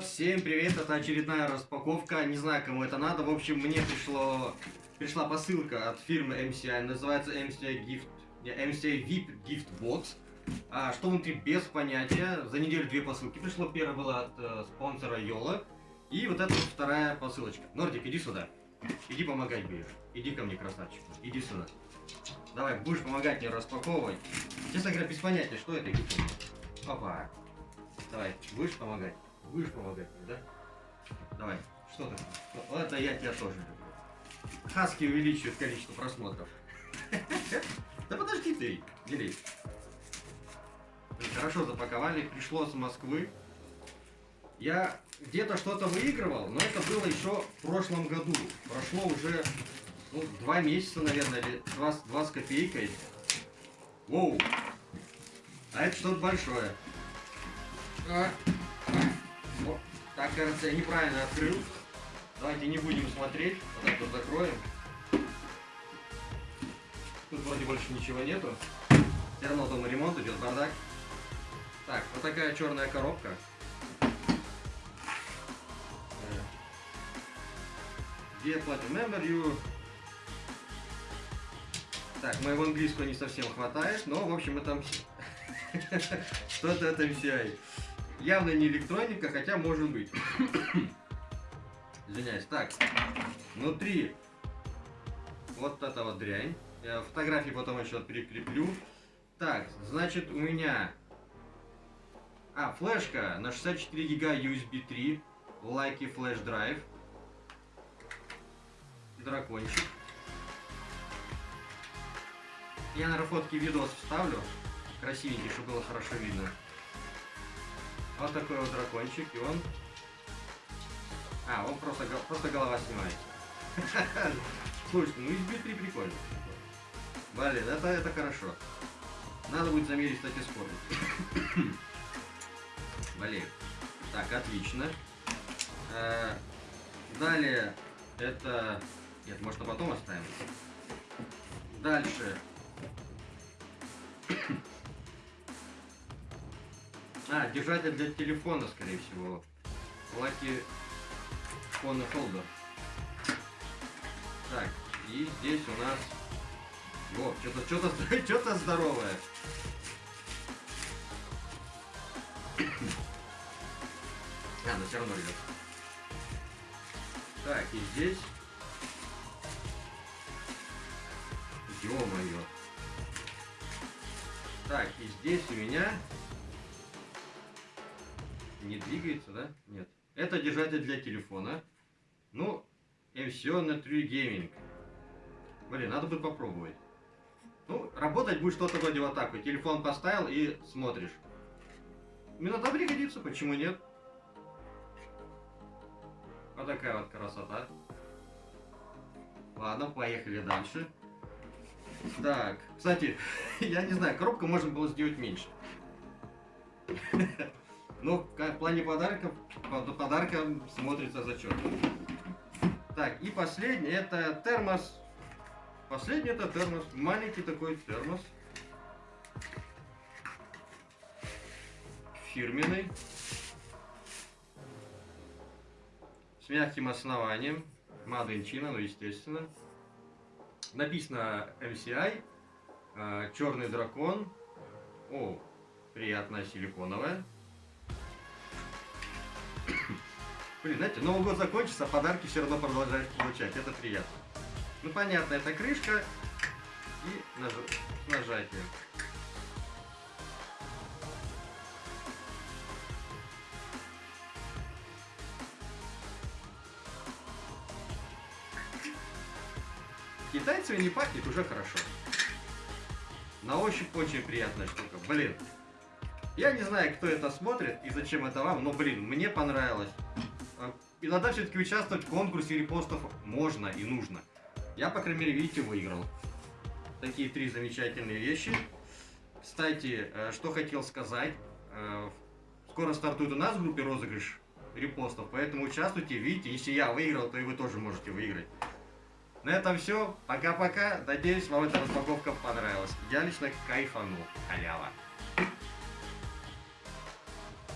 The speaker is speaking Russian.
всем привет, это очередная распаковка, не знаю кому это надо, в общем мне пришло, пришла посылка от фирмы MCI, называется MCI Gift, MCI VIP Gift Box, а, что внутри без понятия, за неделю две посылки пришло, первая была от э, спонсора Йола, и вот эта вот вторая посылочка. Нордик, иди сюда, иди помогать будешь, иди ко мне, красавчик, иди сюда. Давай, будешь помогать мне распаковывать. Честно говоря, без понятия, что это. Опа. Давай, будешь помогать? Будешь помогать мне, да? Давай, что? Вот это я тебя тоже люблю. Хаски увеличивают количество просмотров. Да подожди ты, бери. Хорошо запаковали, пришло с Москвы. Я где-то что-то выигрывал, но это было еще в прошлом году. Прошло уже ну, два месяца, наверное, или два, два с копейкой. Воу! А это что-то большое. А. так, кажется, я неправильно открыл. Давайте не будем смотреть. Вот так вот закроем. Тут вроде больше ничего нету. Все равно дома ремонт идет, бардак. Так, вот такая черная коробка. Где Platinum Member You так, моего английского не совсем хватает, но, в общем, это что-то это MCI. Явно не электроника, хотя может быть. Извиняюсь. Так, внутри вот эта вот дрянь. Я фотографии потом еще прикреплю. Так, значит, у меня... А, флешка на 64 гига USB 3. Лайки флеш драйв. Дракончик. Я, на фотки видос вставлю. Красивенький, чтобы было хорошо видно. Вот такой вот дракончик, и он... А, он просто, просто голова снимает. Слушай, ну USB 3 прикольно. Блин, это, это хорошо. Надо будет замерить, кстати, скорость. Блин. Так, отлично. Э, далее, это... Нет, может, потом оставим. Дальше А, держатель для телефона, скорее всего. Lucky Phone Holder. Так, и здесь у нас... О, что-то что-то что-то здоровое. а, но все равно идет. Так, и здесь... Ё-моё. Так, и здесь у меня не двигается, да? Нет. Это держатель для телефона. Ну, MCO на True Gaming. Блин, надо будет попробовать. Ну, работать будет что-то вроде вот так. Телефон поставил и смотришь. Иногда пригодится, почему нет? Вот такая вот красота. Ладно, поехали дальше. Так, кстати, я не знаю, коробка можно было сделать меньше. Но в плане подарков, подарка смотрится зачет. Так, и последний это термос. Последний это термос. Маленький такой термос. Фирменный. С мягким основанием. China, ну естественно. Написано MCI. Э, Черный дракон. О, приятная силиконовая. Блин, знаете, Новый год закончится, а подарки все равно продолжаешь получать. Это приятно. Ну, понятно, это крышка и наж... нажатие. Китайцами не пахнет, уже хорошо. На ощупь очень приятная штука. Блин, я не знаю, кто это смотрит и зачем это вам, но, блин, мне понравилось. Иногда все-таки участвовать в конкурсе репостов можно и нужно. Я, по крайней мере, видите, выиграл. Такие три замечательные вещи. Кстати, э, что хотел сказать. Э, скоро стартует у нас в группе розыгрыш репостов, поэтому участвуйте. Видите, если я выиграл, то и вы тоже можете выиграть. На этом все. Пока-пока. Надеюсь, вам эта распаковка понравилась. Я лично кайфанул. Халява.